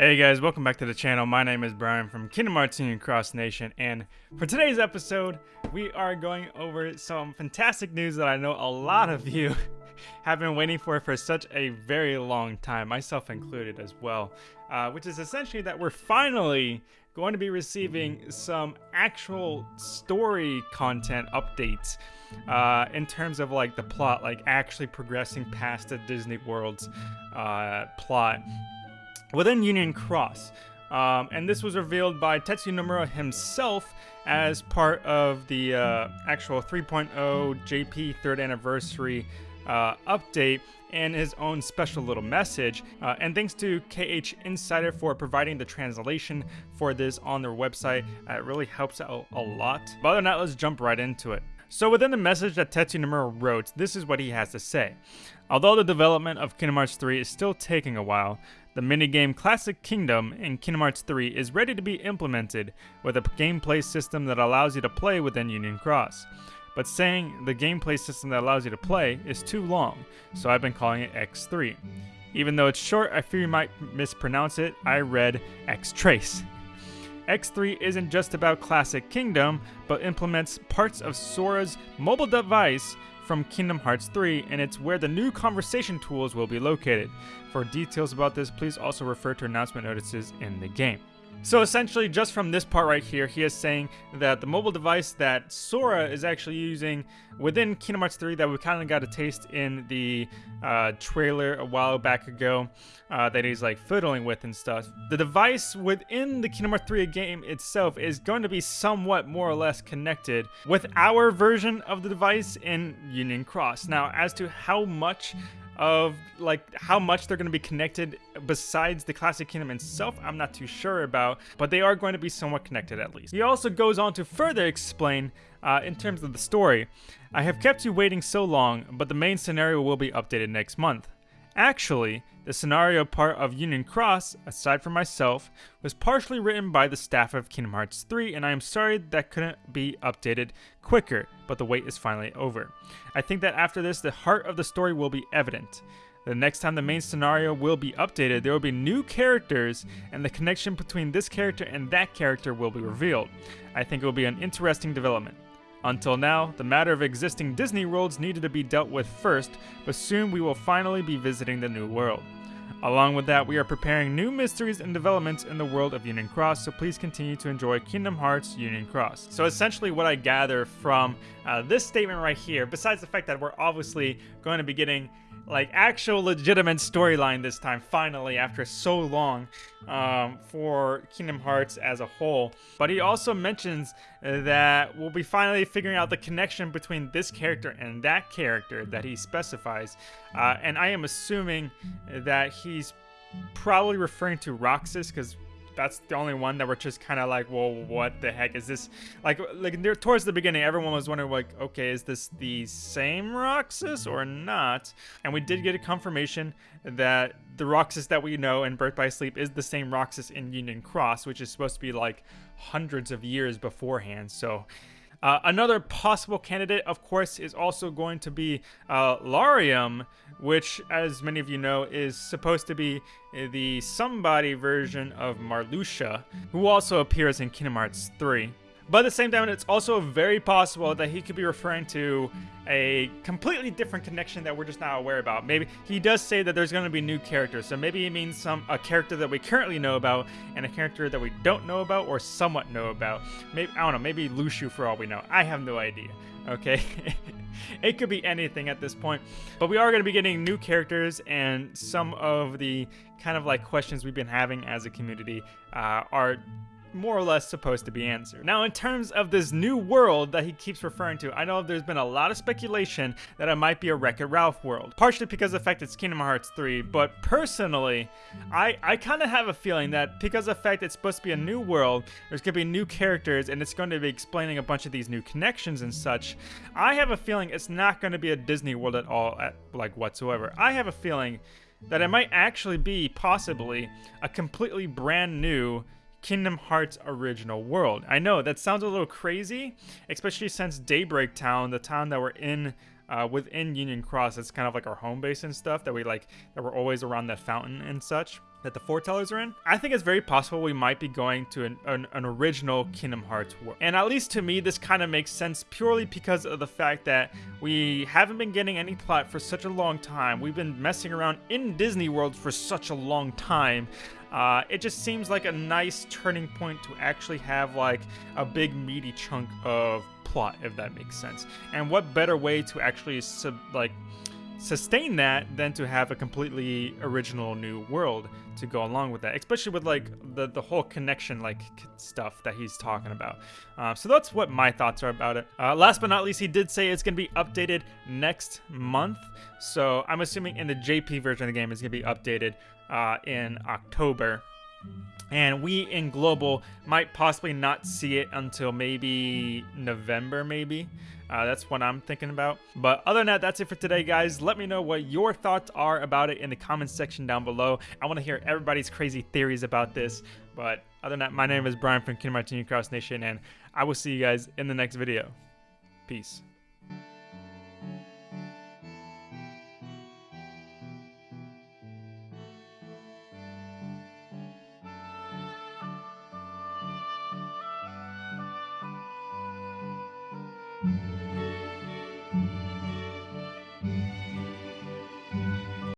Hey guys, welcome back to the channel. My name is Brian from Kingdom Hearts Union Cross Nation, and for today's episode, we are going over some fantastic news that I know a lot of you have been waiting for for such a very long time, myself included as well, uh, which is essentially that we're finally going to be receiving some actual story content updates uh, in terms of like the plot, like actually progressing past the Disney World's uh, plot within Union Cross. Um, and this was revealed by Tetsuya Nomura himself as part of the uh, actual 3.0 JP third anniversary uh, update and his own special little message. Uh, and thanks to KH Insider for providing the translation for this on their website. It really helps out a lot. But other than that, let's jump right into it. So within the message that Tetsu Nomura wrote, this is what he has to say. Although the development of Kingdom Hearts 3 is still taking a while, the minigame Classic Kingdom in Kingdom Hearts 3 is ready to be implemented with a gameplay system that allows you to play within Union Cross. But saying the gameplay system that allows you to play is too long, so I've been calling it X3. Even though it's short, I fear you might mispronounce it, I read X-Trace. X3 isn't just about Classic Kingdom, but implements parts of Sora's mobile device from Kingdom Hearts 3, and it's where the new conversation tools will be located. For details about this, please also refer to announcement notices in the game. So essentially, just from this part right here, he is saying that the mobile device that Sora is actually using within Kingdom Hearts 3 that we kind of got a taste in the uh, trailer a while back ago uh, that he's like fiddling with and stuff. The device within the Kingdom Hearts 3 game itself is going to be somewhat more or less connected with our version of the device in Union Cross. Now, as to how much of like how much they're going to be connected besides the classic kingdom itself i'm not too sure about but they are going to be somewhat connected at least. He also goes on to further explain uh, in terms of the story i have kept you waiting so long but the main scenario will be updated next month Actually, the scenario part of Union Cross, aside from myself, was partially written by the staff of Kingdom Hearts 3, and I am sorry that couldn't be updated quicker, but the wait is finally over. I think that after this, the heart of the story will be evident. The next time the main scenario will be updated, there will be new characters, and the connection between this character and that character will be revealed. I think it will be an interesting development. Until now, the matter of existing Disney worlds needed to be dealt with first, but soon we will finally be visiting the new world. Along with that, we are preparing new mysteries and developments in the world of Union Cross, so please continue to enjoy Kingdom Hearts Union Cross. So essentially what I gather from uh, this statement right here, besides the fact that we're obviously going to be getting like actual legitimate storyline this time finally after so long um, for Kingdom Hearts as a whole. But he also mentions that we'll be finally figuring out the connection between this character and that character that he specifies. Uh, and I am assuming that he's probably referring to Roxas because that's the only one that we're just kind of like, well, what the heck is this? Like, like towards the beginning, everyone was wondering, like, okay, is this the same Roxas or not? And we did get a confirmation that the Roxas that we know in Birth by Sleep is the same Roxas in Union Cross, which is supposed to be like hundreds of years beforehand. So uh, another possible candidate, of course, is also going to be uh, Lauriam, which, as many of you know, is supposed to be the somebody version of Marluxia, who also appears in Kingdom Hearts 3. But at the same time, it's also very possible that he could be referring to a completely different connection that we're just not aware about. Maybe he does say that there's going to be new characters, so maybe he means some a character that we currently know about and a character that we don't know about or somewhat know about. Maybe I don't know, maybe Luxu for all we know. I have no idea. Okay, it could be anything at this point, but we are going to be getting new characters and some of the kind of like questions we've been having as a community uh, are more or less supposed to be answered. Now, in terms of this new world that he keeps referring to, I know there's been a lot of speculation that it might be a Wreck-It Ralph world, partially because of the fact it's Kingdom Hearts 3, but personally, I, I kind of have a feeling that because of the fact it's supposed to be a new world, there's going to be new characters, and it's going to be explaining a bunch of these new connections and such, I have a feeling it's not going to be a Disney world at all, at, like whatsoever. I have a feeling that it might actually be, possibly, a completely brand new Kingdom Hearts original world. I know that sounds a little crazy, especially since Daybreak Town, the town that we're in uh, within Union Cross, it's kind of like our home base and stuff that we like that we're always around that fountain and such. That the foretellers are in, I think it's very possible we might be going to an, an, an original Kingdom Hearts world. And at least to me, this kind of makes sense purely because of the fact that we haven't been getting any plot for such a long time. We've been messing around in Disney World for such a long time. Uh, it just seems like a nice turning point to actually have like a big meaty chunk of plot, if that makes sense. And what better way to actually sub, like sustain that than to have a completely original new world to go along with that especially with like the the whole connection like stuff that he's talking about. Uh, so that's what my thoughts are about it. Uh, last but not least he did say it's going to be updated next month. So i'm assuming in the jp version of the game is going to be updated uh, in october. And we in global might possibly not see it until maybe November, maybe. Uh, that's what I'm thinking about. But other than that, that's it for today, guys. Let me know what your thoughts are about it in the comments section down below. I want to hear everybody's crazy theories about this. But other than that, my name is Brian from Kingdom Hearts Cross Nation, and I will see you guys in the next video. Peace.